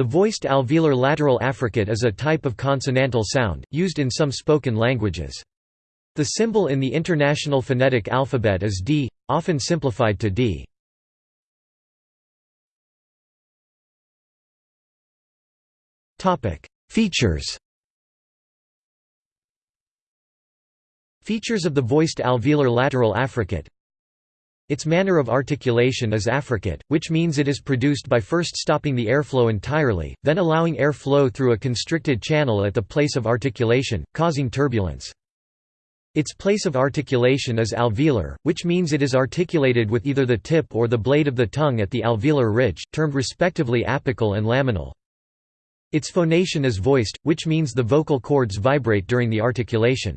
The voiced alveolar lateral affricate is a type of consonantal sound, used in some spoken languages. The symbol in the International Phonetic Alphabet is D, often simplified to D. Features Features of the voiced alveolar lateral affricate Its manner of articulation is affricate, which means it is produced by first stopping the airflow entirely, then allowing air flow through a constricted channel at the place of articulation, causing turbulence. Its place of articulation is alveolar, which means it is articulated with either the tip or the blade of the tongue at the alveolar ridge, termed respectively apical and laminal. Its phonation is voiced, which means the vocal cords vibrate during the articulation.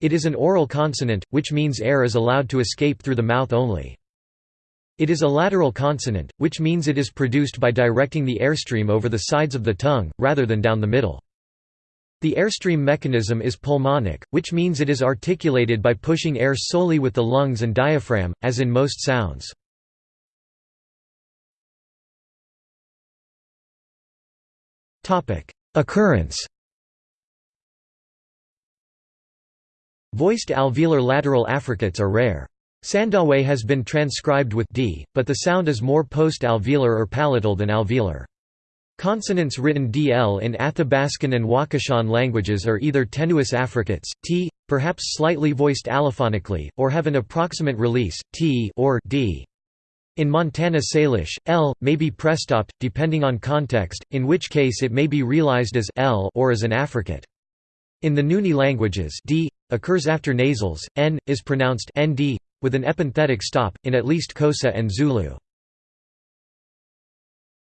It is an oral consonant, which means air is allowed to escape through the mouth only. It is a lateral consonant, which means it is produced by directing the airstream over the sides of the tongue, rather than down the middle. The airstream mechanism is pulmonic, which means it is articulated by pushing air solely with the lungs and diaphragm, as in most sounds. Occurrence Voiced alveolar lateral affricates are rare. Sandawe has been transcribed with d, but the sound is more post-alveolar or palatal than alveolar. Consonants written dl in Athabaskan and Wakashan languages are either tenuis affricates, t, perhaps slightly voiced allophonically, or have an approximant release, t or d. In Montana Salish, L, may be prestopped, depending on context, in which case it may be realized as L or as an affricate. In the Nguni languages d, occurs after nasals, n, is pronounced nd, with an epenthetic stop, in at least Xhosa and Zulu.